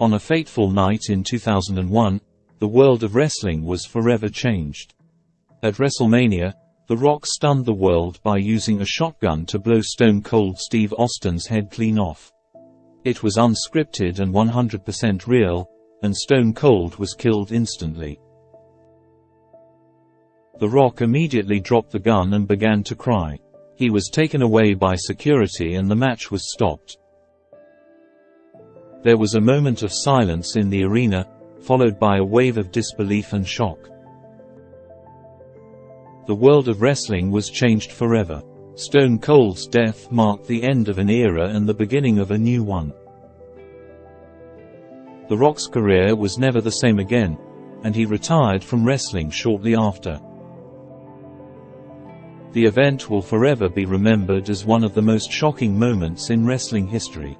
On a fateful night in 2001, the world of wrestling was forever changed. At WrestleMania, The Rock stunned the world by using a shotgun to blow Stone Cold Steve Austin's head clean off. It was unscripted and 100% real, and Stone Cold was killed instantly. The Rock immediately dropped the gun and began to cry. He was taken away by security and the match was stopped. There was a moment of silence in the arena, followed by a wave of disbelief and shock. The world of wrestling was changed forever. Stone Cold's death marked the end of an era and the beginning of a new one. The Rock's career was never the same again, and he retired from wrestling shortly after. The event will forever be remembered as one of the most shocking moments in wrestling history.